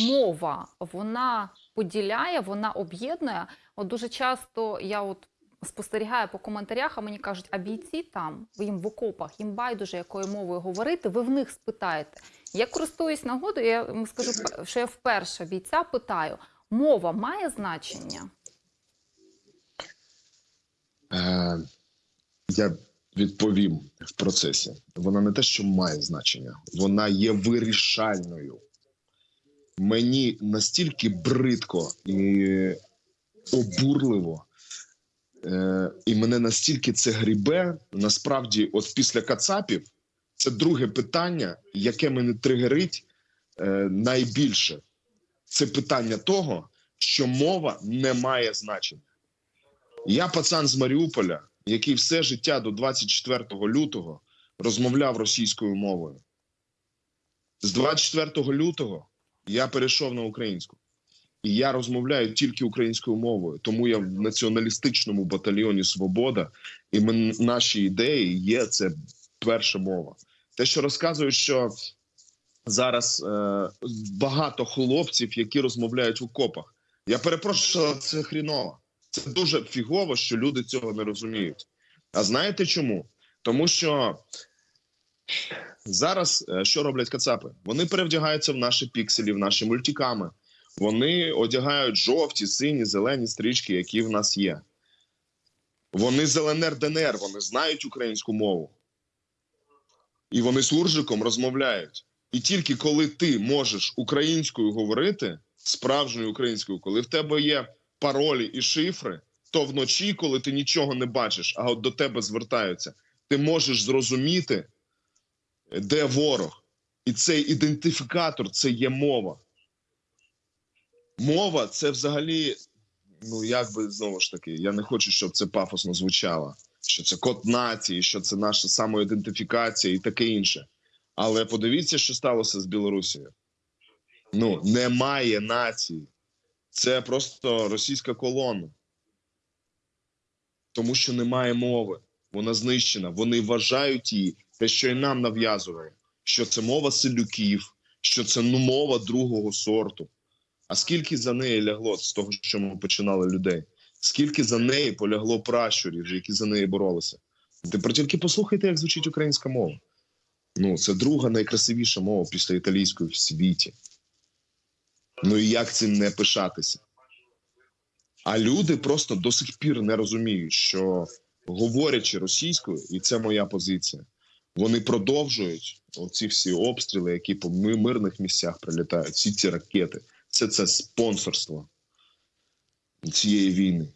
мова вона поділяє, вона об'єднує. От дуже часто я от спостерігаю по коментарях, а мені кажуть, а бійці там, їм в окопах, їм байдуже якою мовою говорити, ви в них спитаєте. Я користуюсь нагодою, я скажу, що я вперше бійця питаю: мова має значення? Е, я відповім в процесі. Вона не те, що має значення, вона є вирішальною. Мені настільки бридко і обурливо, е, і мене настільки це грібе. Насправді, от після Кацапів, це друге питання, яке мене тригерить е, найбільше. Це питання того, що мова не має значення. Я пацан з Маріуполя, який все життя до 24 лютого розмовляв російською мовою. З 24 лютого я перейшов на українську. І я розмовляю тільки українською мовою. Тому я в націоналістичному батальйоні Свобода, і ми, наші ідеї є це перша мова. Те, що розказують, що зараз е, багато хлопців, які розмовляють в окопах. Я перепрошую, але це хріново. Це дуже фігово, що люди цього не розуміють. А знаєте чому? Тому що зараз е, що роблять кацапи? Вони перевдягаються в наші пікселі, в наші мультиками. Вони одягають жовті, сині, зелені стрічки, які в нас є. Вони з ЛНР ДНР, вони знають українську мову. І вони суржиком розмовляють. І тільки коли ти можеш українською говорити, справжньою українською, коли в тебе є паролі і шифри, то вночі, коли ти нічого не бачиш, а от до тебе звертаються, ти можеш зрозуміти, де ворог. І цей ідентифікатор це є мова. Мова це взагалі, ну як би знову ж таки, я не хочу, щоб це пафосно звучало, що це код нації, що це наша самоідентифікація і таке інше. Але подивіться, що сталося з Білорусією. Ну, немає нації. Це просто російська колона. Тому що немає мови. Вона знищена. Вони вважають її, те, що і нам нав'язує, що це мова селюків, що це ну, мова другого сорту. А скільки за неї лягло з того, що ми починали людей? Скільки за неї полягло пращурів, які за неї боролися? Тепер тільки послухайте, як звучить українська мова. Ну, це друга найкрасивіша мова після італійської в світі. Ну і як цим не пишатися? А люди просто до сих пір не розуміють, що говорячи російською, і це моя позиція, вони продовжують оці всі обстріли, які по мирних місцях прилітають, всі ці ракети. Це це спонсорство цієї війни.